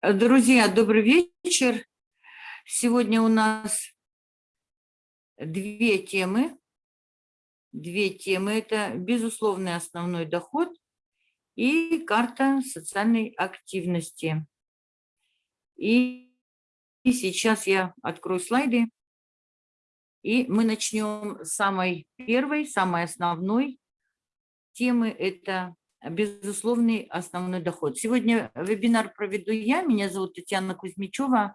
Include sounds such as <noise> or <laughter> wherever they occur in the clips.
Друзья, добрый вечер. Сегодня у нас две темы. Две темы – это безусловный основной доход и карта социальной активности. И, и сейчас я открою слайды, и мы начнем с самой первой, самой основной темы – это безусловный основной доход. Сегодня вебинар проведу я, меня зовут Татьяна Кузьмичева,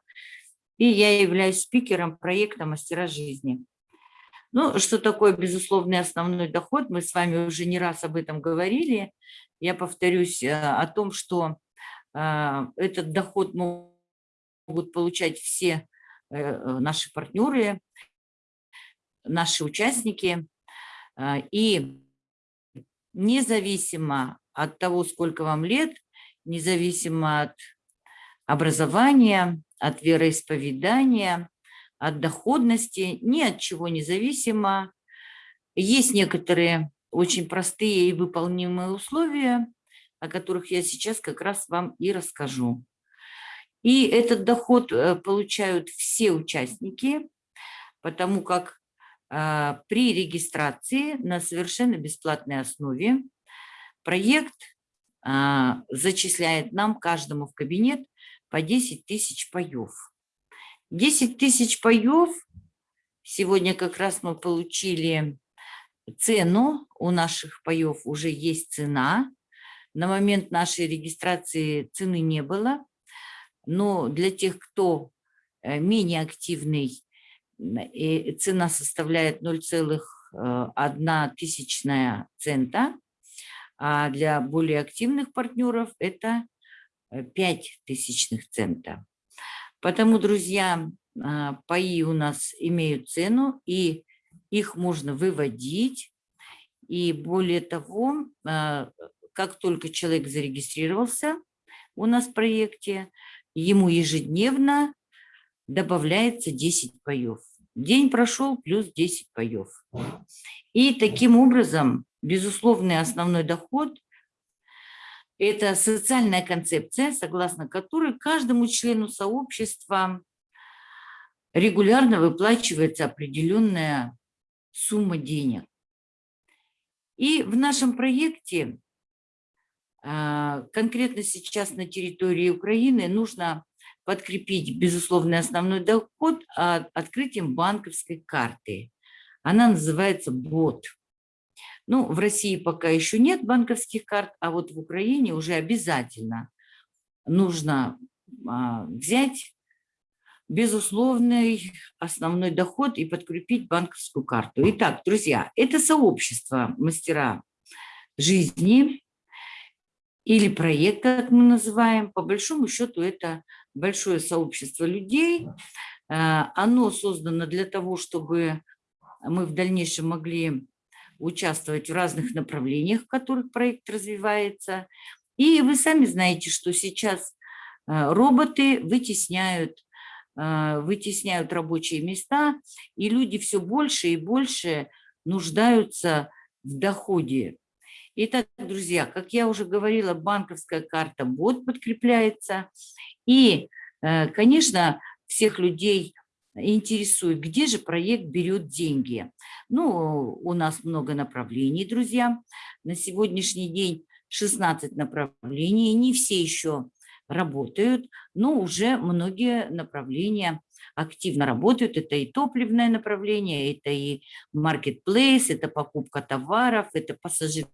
и я являюсь спикером проекта «Мастера жизни». Ну, что такое безусловный основной доход, мы с вами уже не раз об этом говорили. Я повторюсь э, о том, что э, этот доход могут получать все э, наши партнеры, наши участники. И независимо от того, сколько вам лет, независимо от образования, от вероисповедания, от доходности, ни от чего независимо. Есть некоторые очень простые и выполнимые условия, о которых я сейчас как раз вам и расскажу. И этот доход э, получают все участники, потому как при регистрации на совершенно бесплатной основе проект а, зачисляет нам каждому в кабинет по 10 тысяч паев. 10 тысяч паев, сегодня как раз мы получили цену, у наших паев уже есть цена. На момент нашей регистрации цены не было, но для тех, кто э, менее активный и цена составляет 0,1 тысячная цента, а для более активных партнеров это 5 э, тысячных цента. Потому, друзья, а, паи у нас имеют цену, и их можно выводить. И более того, как только человек зарегистрировался у нас в проекте, ему ежедневно добавляется 10 паев. День прошел, плюс 10 паев. И таким образом, безусловный основной доход – это социальная концепция, согласно которой каждому члену сообщества регулярно выплачивается определенная сумма денег. И в нашем проекте, а, конкретно сейчас на территории Украины, нужно подкрепить безусловный основной доход открытием банковской карты. Она называется БОТ. Ну, в России пока еще нет банковских карт, а вот в Украине уже обязательно нужно а, взять безусловный основной доход и подкрепить банковскую карту. Итак, друзья, это сообщество мастера жизни или проект, как мы называем. По большому счету это большое сообщество людей. Э, оно создано для того, чтобы мы в дальнейшем могли участвовать в разных направлениях, в которых проект развивается. И вы сами знаете, что сейчас э, роботы вытесняют, э, вытесняют рабочие места, и люди все больше и больше нуждаются в доходе. Итак, друзья, как я уже говорила, банковская карта бот подкрепляется, и, э, конечно, всех людей интересует, где же проект берет деньги. Ну, у нас много направлений, друзья. На сегодняшний день 16 направлений, не все еще работают, но уже многие направления активно работают. Это и топливное направление, это и маркетплейс, это покупка товаров, это пассажир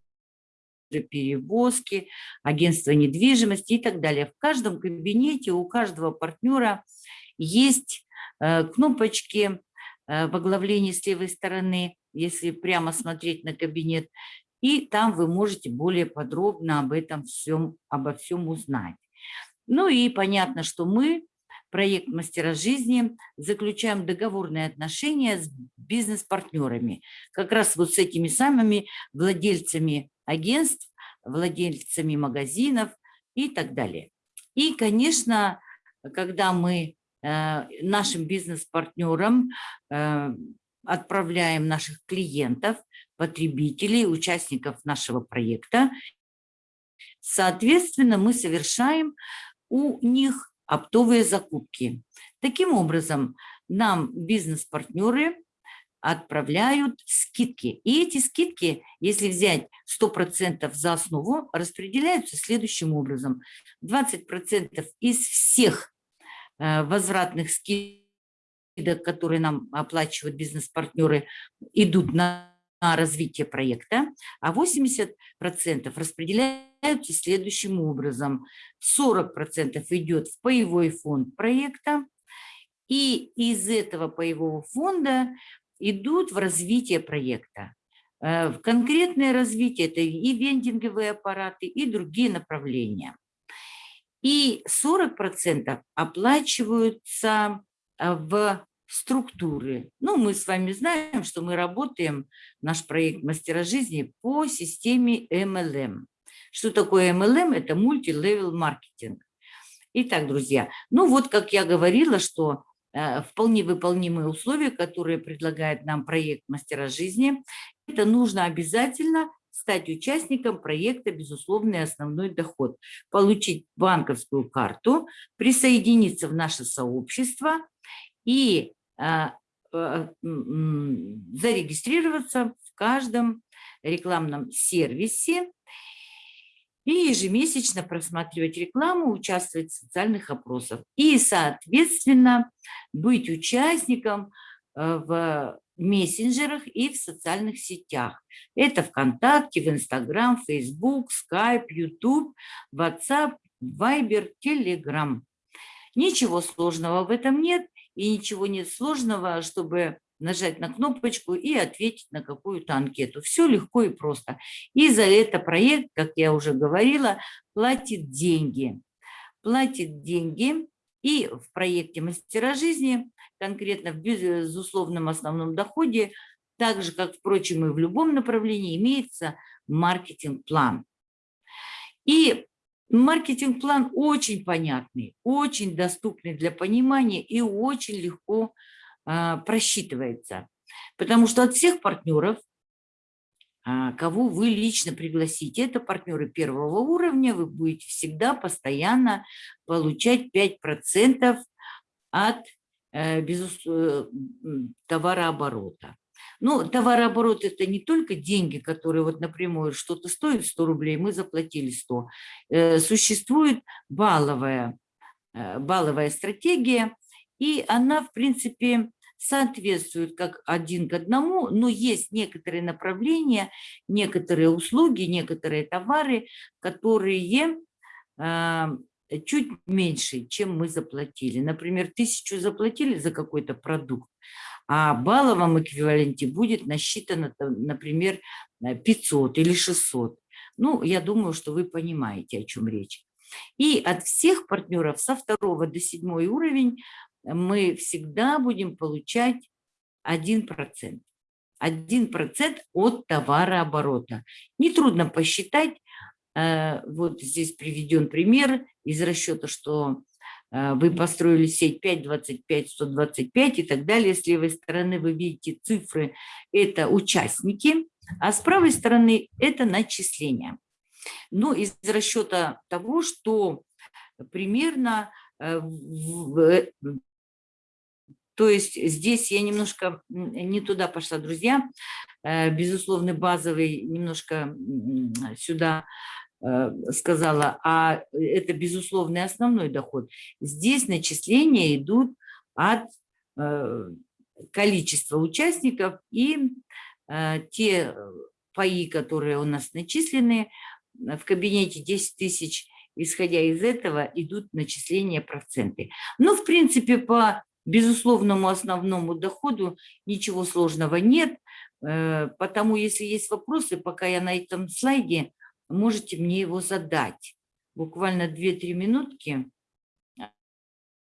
перевозки, агентство недвижимости и так далее. В каждом кабинете у каждого партнера есть э, кнопочки э, в оглавлении с левой стороны, если прямо смотреть на кабинет, и там вы можете более подробно об этом всем, обо всем узнать. Ну и понятно, что мы, проект «Мастера жизни», заключаем договорные отношения с бизнес-партнерами, как раз вот с этими самыми владельцами агентств, владельцами магазинов и так далее. И, конечно, когда мы э, нашим бизнес-партнерам э, отправляем наших клиентов, потребителей, участников нашего проекта, соответственно, мы совершаем у них оптовые закупки. Таким образом, нам бизнес-партнеры отправляют скидки. И эти скидки, если взять 100% за основу, распределяются следующим образом. 20% из всех э, возвратных скидок, которые нам оплачивают бизнес-партнеры, идут на развитие проекта, а 80% распределяются следующим образом. 40% идет в паевой фонд проекта, и из этого паевого фонда идут в развитие проекта. Э, в конкретное развитие это и вендинговые аппараты, и другие направления. И 40% оплачиваются э, в структуры. Ну, мы с вами знаем, что мы работаем, наш проект «Мастера жизни» по системе MLM. Что такое MLM? Это мультилевел маркетинг. Итак, друзья, ну вот, как я говорила, что Э, вполне выполнимые условия, которые предлагает нам проект «Мастера жизни». Это нужно обязательно стать участником проекта «Безусловный основной доход», получить банковскую карту, присоединиться в наше сообщество и зарегистрироваться в каждом рекламном сервисе и ежемесячно просматривать рекламу, участвовать в социальных опросах и, соответственно, быть участником э, в мессенджерах и в социальных сетях. Это ВКонтакте, в Инстаграм, Фейсбук, Скайп, Ютуб, Ватсап, Вайбер, Телеграм. Ничего сложного в этом нет, и ничего нет сложного, чтобы нажать на кнопочку и ответить на какую-то анкету. Все легко и просто. И за это проект, как я уже говорила, платит деньги. Платит деньги и в проекте «Мастера жизни», конкретно в безусловном основном доходе, так же, как, впрочем, и в любом направлении, имеется маркетинг-план. И маркетинг-план очень понятный, очень доступный для понимания и очень легко а, просчитывается. Потому что от всех партнеров, а, кого вы лично пригласите, это партнеры первого уровня, вы будете всегда постоянно получать 5% от э, безусловно, э, товарооборота. Ну, товарооборот – это не только деньги, которые вот напрямую что-то стоит 100 рублей, мы заплатили 100. Э, существует балловая, балловая стратегия, и она, в принципе, соответствуют как один к одному, но есть некоторые направления, некоторые услуги, некоторые товары, которые э, чуть меньше, чем мы заплатили. Например, тысячу заплатили за какой-то продукт, а балловом эквиваленте будет насчитано, например, 500 или 600. Ну, я думаю, что вы понимаете, о чем речь. И от всех партнеров со второго до седьмой уровень мы всегда будем получать 1%. 1% от товарооборота. Нетрудно посчитать, э, вот здесь приведен пример из расчета, что э, вы построили сеть 5, 25, 125 и так далее. С левой стороны вы видите цифры, это участники, а с правой стороны это начисления. Ну, из расчета того, что примерно э, то есть здесь я немножко не туда пошла, друзья. Э, безусловно, базовый немножко сюда э, сказала, а это безусловный основной доход. Здесь начисления идут от э, количества участников и те паи, которые у нас начислены в кабинете 10 тысяч, исходя из этого идут начисления проценты. Ну, в принципе, по безусловному основному доходу ничего сложного нет, э, потому если есть вопросы, пока я на этом слайде, можете мне его задать. Буквально 2-3 минутки.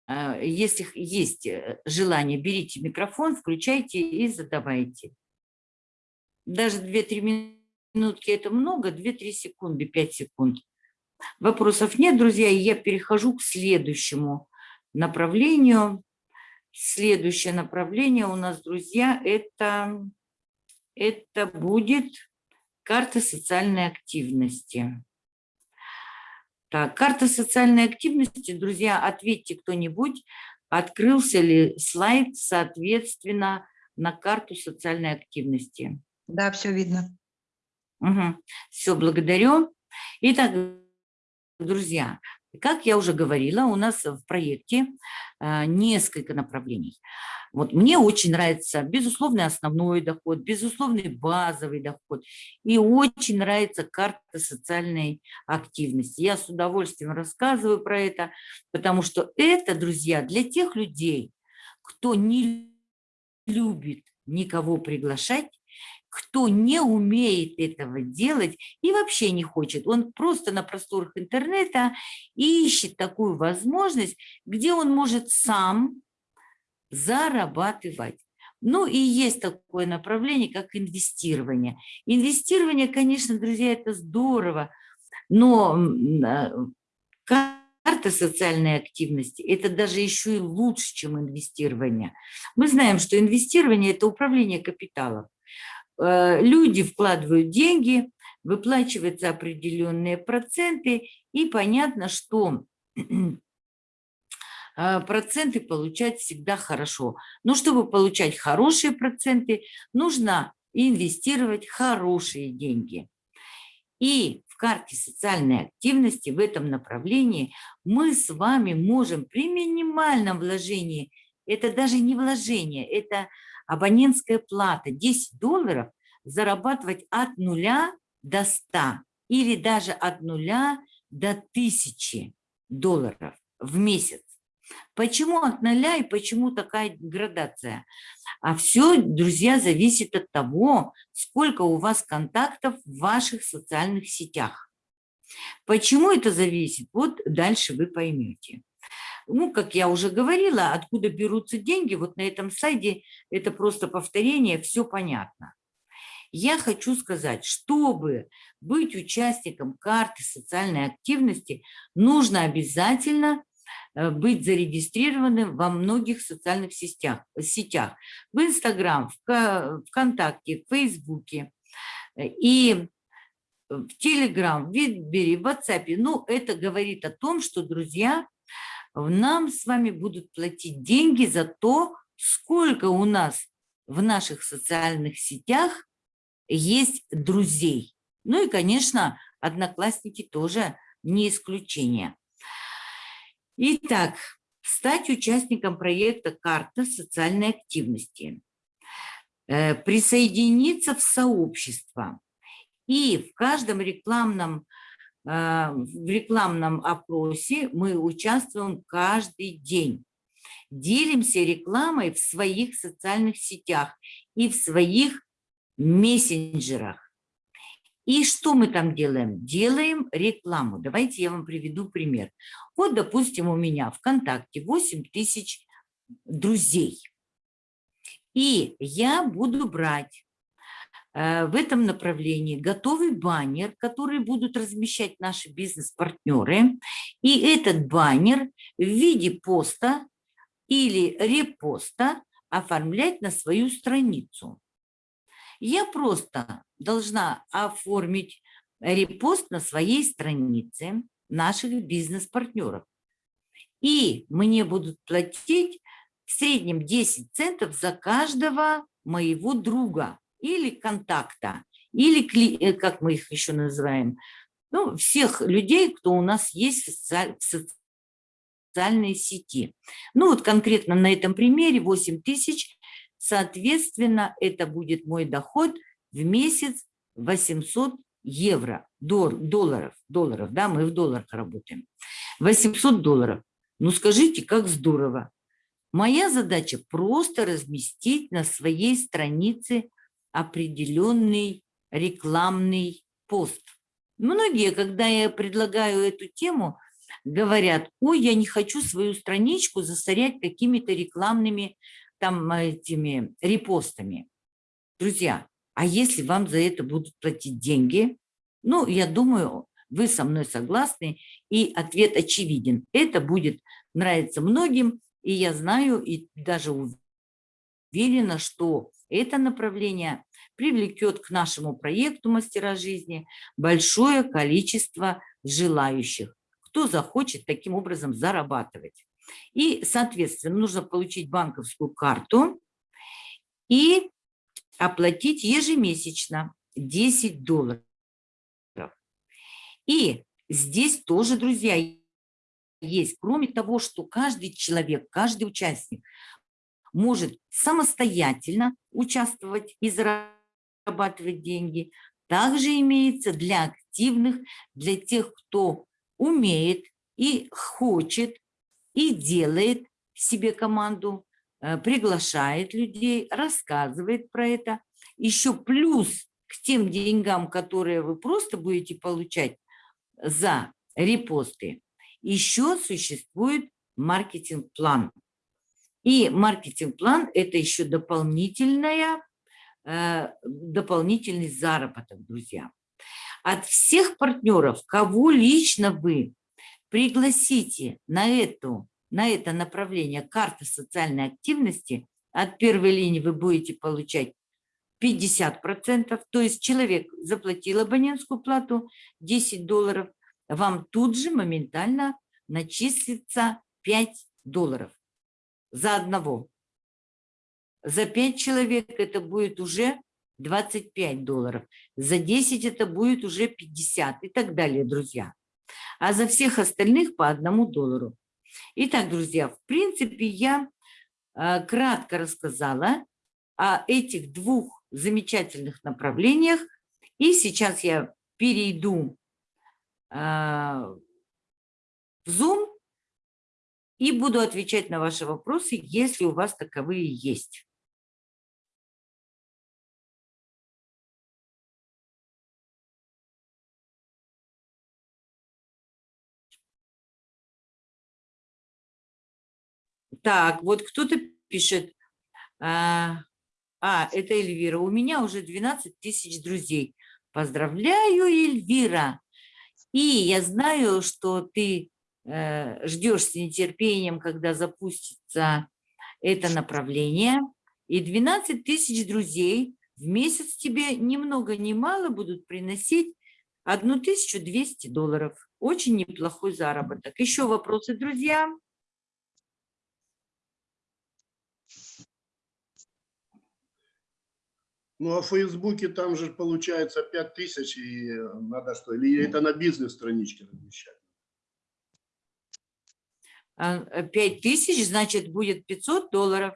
Э, если есть э, желание, берите микрофон, включайте и задавайте. Даже 2-3 минутки это много, 2-3 секунды, 5 секунд. Вопросов нет, друзья, и я перехожу к следующему направлению. Следующее направление у нас, друзья, это, это будет карта социальной активности. Так, карта социальной активности, друзья, ответьте кто-нибудь, открылся ли слайд, соответственно, на карту социальной активности. Да, все видно. Угу. Все, благодарю. Итак, друзья, как я уже говорила, у нас в проекте э, несколько направлений. Вот мне очень нравится безусловный основной доход, безусловный базовый доход и очень нравится карта социальной активности. Я с удовольствием рассказываю про это, потому что это, друзья, для тех людей, кто не любит никого приглашать, кто не умеет этого делать и вообще не хочет. Он просто на просторах интернета ищет такую возможность, где он может сам зарабатывать. Ну и есть такое направление, как инвестирование. Инвестирование, конечно, друзья, это здорово, но а, карта социальной активности – это даже еще и лучше, чем инвестирование. Мы знаем, что инвестирование – это управление капиталом. Э, люди вкладывают деньги, выплачиваются определенные проценты, и понятно, что проценты получать всегда хорошо. Но чтобы получать хорошие проценты, нужно инвестировать хорошие деньги. И в карте социальной активности в этом направлении мы с вами можем при минимальном вложении, это даже не вложение, это абонентская плата 10 долларов, зарабатывать от нуля до 100 или даже от нуля до 1000 долларов в месяц. Почему от нуля и почему такая градация? А все, друзья, зависит от того, сколько у вас контактов в ваших социальных сетях. Почему это зависит? Вот дальше вы поймете. Ну, как я уже говорила, откуда берутся деньги, вот на этом сайте это просто повторение, все понятно. Я хочу сказать, чтобы быть участником карты социальной активности, нужно обязательно быть зарегистрированным во многих социальных сетях, сетях в Инстаграм, в ВКонтакте, в Фейсбуке э, и в Телеграм, в Витбере, в WhatsApp. Ну, это говорит о том, что, друзья, нам с вами будут платить деньги за то, сколько у нас в наших социальных сетях есть друзей. Ну и, конечно, одноклассники тоже не исключение. Итак, стать участником проекта «Карта социальной активности», э, присоединиться в сообщество и в каждом рекламном, э, в рекламном опросе мы участвуем каждый день. Делимся рекламой в своих социальных сетях и в своих мессенджерах. И что мы там делаем? Делаем рекламу. Давайте я вам приведу пример. Вот, допустим, у меня ВКонтакте 8 тысяч друзей. И я буду брать э, в этом направлении готовый баннер, который будут размещать наши бизнес-партнеры. И этот баннер в виде поста или репоста оформлять на свою страницу. Я просто должна оформить репост на своей странице наших бизнес-партнеров. И мне будут платить в среднем 10 центов за каждого моего друга или контакта, или, э, как мы их еще называем, ну, всех людей, кто у нас есть в социальной сети. Ну, вот конкретно на этом примере 8 тысяч Соответственно, это будет мой доход в месяц 800 евро, долларов, долларов, да, мы в долларах работаем. 800 долларов. Ну скажите, как здорово. Моя задача просто разместить на своей странице определенный рекламный пост. Многие, когда я предлагаю эту тему, говорят, ой, я не хочу свою страничку засорять какими-то рекламными там этими репостами. Друзья, а если вам за это будут платить деньги, ну, я думаю, вы со мной согласны, и ответ очевиден. Это будет нравиться многим, и я знаю, и даже уверена, что это направление привлекет к нашему проекту «Мастера жизни» большое количество желающих кто захочет таким образом зарабатывать. И, соответственно, нужно получить банковскую карту и оплатить ежемесячно 10 долларов. И здесь тоже, друзья, есть. Кроме того, что каждый человек, каждый участник может самостоятельно участвовать и зарабатывать деньги, также имеется для активных, для тех, кто умеет и хочет, и делает себе команду, э, приглашает людей, рассказывает про это. Еще плюс к тем деньгам, которые вы просто будете получать за репосты, еще существует маркетинг-план. И маркетинг-план – это еще дополнительная, э, дополнительный заработок, друзья. От всех партнеров, кого лично вы пригласите на, эту, на это направление карты социальной активности, от первой линии вы будете получать 50%, то есть человек заплатил абонентскую плату 10 долларов, вам тут же моментально начислится 5 долларов за одного. За 5 человек это будет уже 25 долларов. За 10 это будет уже 50 и так далее, друзья. А за всех остальных по одному доллару. Итак, друзья, в принципе, я э, кратко рассказала о этих двух замечательных направлениях. И сейчас я перейду а, в Zoom и буду отвечать на ваши вопросы, если у вас таковые есть. Так, вот кто-то пишет, а, а, это Эльвира, у меня уже 12 тысяч друзей. Поздравляю, Эльвира! И я знаю, что ты э, ждешь с нетерпением, когда запустится это направление. И 12 тысяч друзей в месяц тебе ни много ни мало будут приносить 1200 долларов. Очень неплохой заработок. Еще вопросы, друзья? Ну, а в Фейсбуке там же получается 5000, и надо что, или это на бизнес-страничке размещать? 5 тысяч, значит, будет 500 долларов.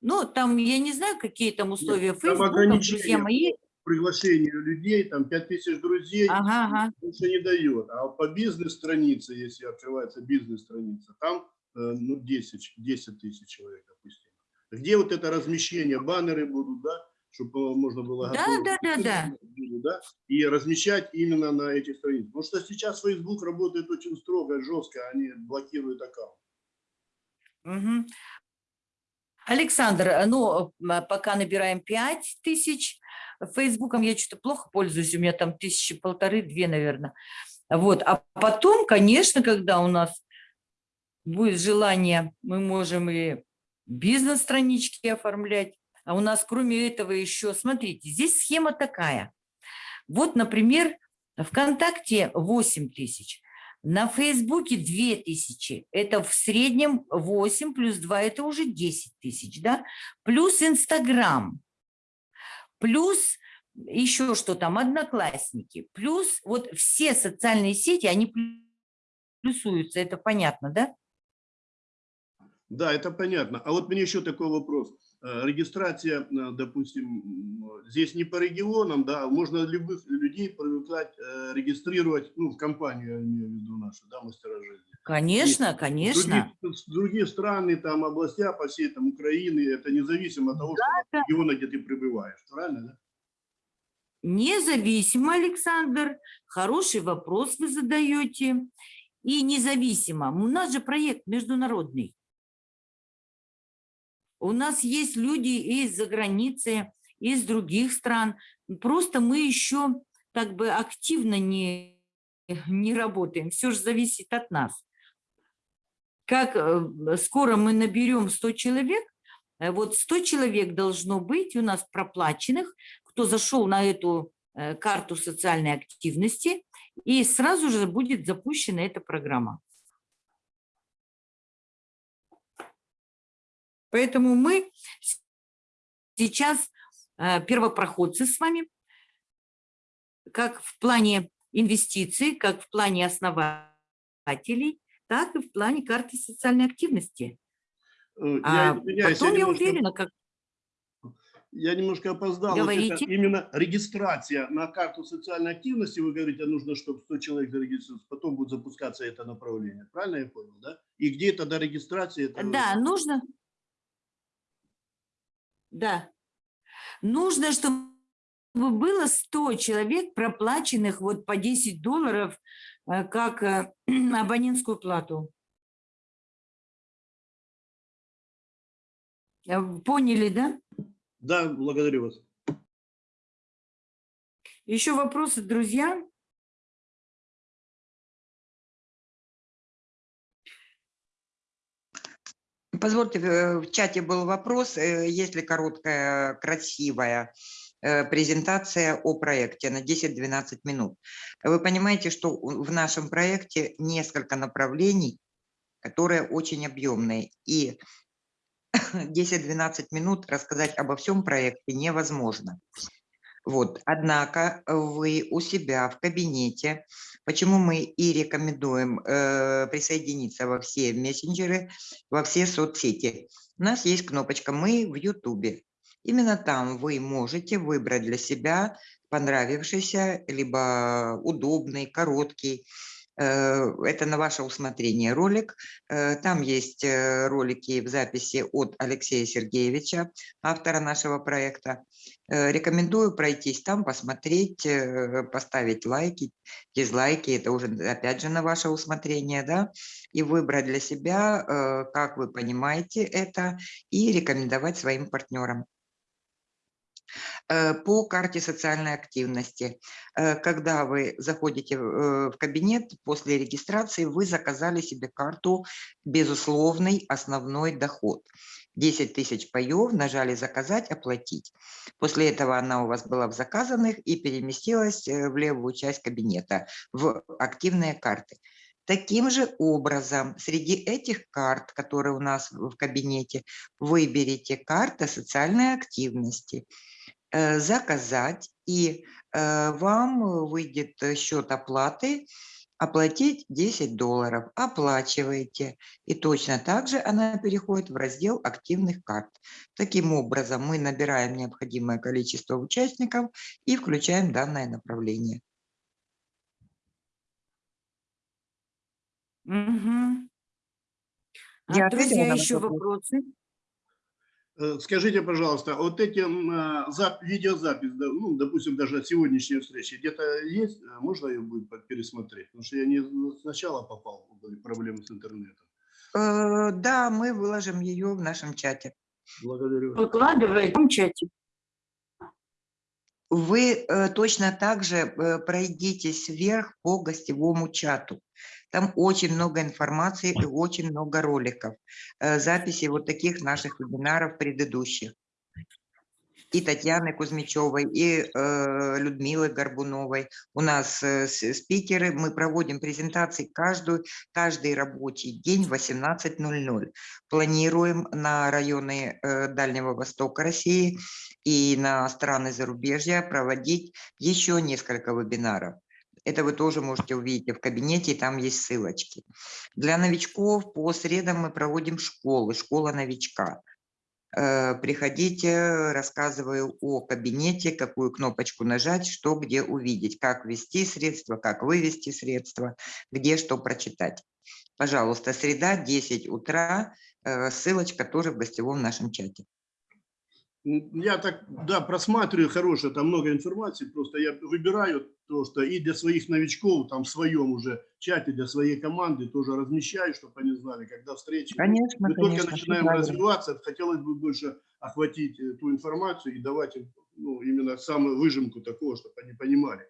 Ну, там, я не знаю, какие там условия Нет, Фейсбука, друзья мои. Приглашение людей, там 5 тысяч друзей, ага, ага. больше не дает. А по бизнес-странице, если открывается бизнес-страница, там э, ну, 10, 10 тысяч человек, допустим. Где вот это размещение, баннеры будут, да, чтобы можно было да, да, да, да. да, и размещать именно на этих страницах. Потому что сейчас Facebook работает очень строго, жестко, они блокируют аккаунт. Угу. Александр, ну, пока набираем 5 тысяч, Фейсбуком я что-то плохо пользуюсь, у меня там тысячи полторы, две, наверное. Вот, а потом, конечно, когда у нас будет желание, мы можем и бизнес-странички оформлять. А у нас кроме этого еще, смотрите, здесь схема такая. Вот, например, ВКонтакте 8 тысяч, на Фейсбуке 2 тысячи. Это в среднем 8 плюс 2, это уже 10 тысяч, да? Плюс Инстаграм, плюс еще что там, Одноклассники, плюс вот все социальные сети, они плюсуются, это понятно, да? Да, это понятно. А вот мне еще такой вопрос. Э, регистрация, э, допустим, здесь не по регионам, да, можно любых людей привлекать, э, регистрировать, ну, в компанию, я имею в виду нашу, да, мастера жизни. Конечно, И конечно. Другие, другие страны, там, области по всей там Украины, это независимо от того, да, что да. региона, где ты пребываешь, правильно, да? Независимо, Александр, хороший вопрос вы задаете. И независимо, у нас же проект международный. У нас есть люди из-за границы, из других стран. Просто мы еще как бы активно не, не работаем. Все же зависит от нас. Как э, скоро мы наберем 100 человек, э, вот 100 человек должно быть у нас проплаченных, кто зашел на эту э, карту социальной активности и сразу же будет запущена эта программа. Поэтому мы сейчас э, первопроходцы с вами, как в плане инвестиций, как в плане основателей, так и в плане карты социальной активности. Э, я, а потом я, я уверена, как... Я немножко опоздал. Говорите. Вот именно регистрация на карту социальной активности, вы говорите, нужно, чтобы 100 человек зарегистрировались, потом будет запускаться это направление. Правильно я понял, да? И где тогда регистрация? Это... Да, нужно. Да. Нужно, чтобы было 100 человек, проплаченных вот по 10 долларов, э, как э, <clears throat> абонентскую плату. Э, поняли, да? Да, благодарю вас. Еще вопросы, друзья? Позвольте, в чате был вопрос, есть ли короткая, красивая Э, презентация о проекте на 10-12 минут. Вы понимаете, что в нашем проекте несколько направлений, которые очень объемные. И <laughs> 10-12 минут рассказать обо всем проекте невозможно. Вот. Однако вы у себя в кабинете, почему мы и рекомендуем э, присоединиться во все мессенджеры, во все соцсети. У нас есть кнопочка «Мы в Ютубе». Именно там вы можете выбрать для себя понравившийся, либо удобный, короткий, э, это на ваше усмотрение ролик. Э, там есть э, ролики в записи от Алексея Сергеевича, автора нашего проекта. Рекомендую пройтись там, посмотреть, поставить лайки, дизлайки. Это уже, опять же, на ваше усмотрение, да, и выбрать для себя, как вы понимаете это, и рекомендовать своим партнерам. Э, по карте социальной активности. Э, когда вы заходите э, в кабинет после регистрации, вы заказали себе карту «Безусловный основной доход». 10 тысяч паев, нажали «Заказать», «Оплатить». После этого она у вас была в заказанных и переместилась в левую часть кабинета, в активные карты. Таким же образом, среди этих карт, которые у нас в кабинете, выберите карта социальной активности – заказать, и э, вам выйдет счет оплаты, оплатить 10 долларов, оплачиваете. И точно так же она переходит в раздел активных карт. Таким образом мы набираем необходимое количество участников и включаем данное направление. Угу. А, друзья, еще вопросы? Э, скажите, пожалуйста, вот эти э, видеозапись, ну, допустим, даже сегодняшней встречи, где-то есть? Э, можно ее будет пересмотреть? Потому что я не сначала попал, были проблемы с интернетом. Да, мы выложим ее в нашем чате. Благодарю. Выкладывай в чате. Вы точно так же пройдитесь вверх по гостевому чату. Там очень много информации и очень много роликов, э, записи вот таких наших вебинаров предыдущих. И Татьяны Кузьмичевой, и э, Людмилы Горбуновой. У нас э, спикеры, мы проводим презентации каждую, каждый рабочий день в 18.00. Планируем на районы э, Дальнего Востока России и на страны зарубежья проводить еще несколько вебинаров. Это вы тоже можете увидеть в кабинете, там есть ссылочки. Для новичков по средам мы проводим школы, школа новичка. Э, приходите, рассказываю о кабинете, какую кнопочку нажать, что где увидеть, как ввести средства, как вывести средства, где что прочитать. Пожалуйста, среда, 10 утра, э, ссылочка тоже в гостевом нашем чате. Я так, да, просматриваю хорошее, там много информации, просто я выбираю то, что и для своих новичков, там в своем уже чате, для своей команды тоже размещаю, чтобы они знали, когда встречи. Конечно, Мы конечно, только начинаем развиваться, хотелось бы больше охватить эту информацию и давать им ну, именно самую выжимку такого, чтобы они понимали.